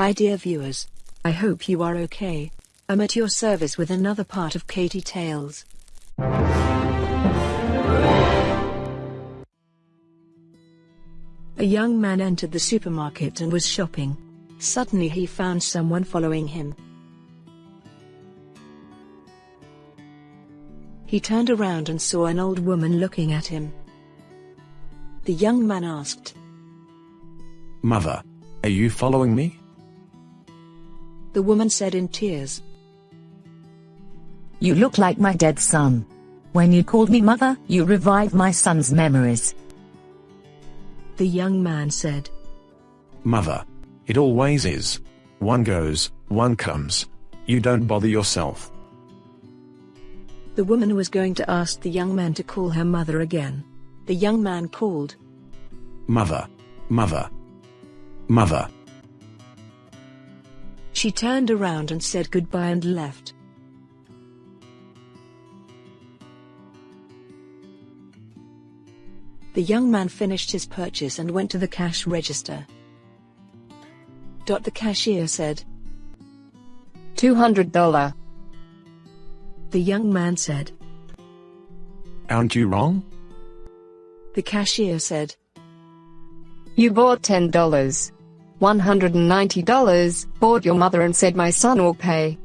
Hi dear viewers. I hope you are okay. I'm at your service with another part of Katie Tales. A young man entered the supermarket and was shopping. Suddenly he found someone following him. He turned around and saw an old woman looking at him. The young man asked, Mother, are you following me? The woman said in tears, You look like my dead son. When you called me mother, you revived my son's memories. The young man said, Mother, it always is. One goes, one comes. You don't bother yourself. The woman was going to ask the young man to call her mother again. The young man called, Mother, mother, mother. She turned around and said goodbye and left. The young man finished his purchase and went to the cash register. The cashier said, $200. The young man said. Aren't you wrong? The cashier said. You bought $10. $190, bought your mother and said my son will pay.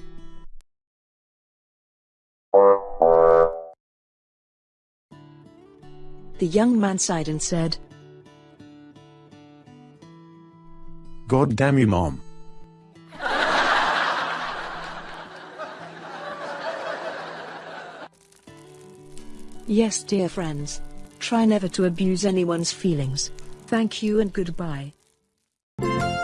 The young man sighed and said, God damn you, Mom. Yes, dear friends. Try never to abuse anyone's feelings. Thank you and goodbye. Thank you.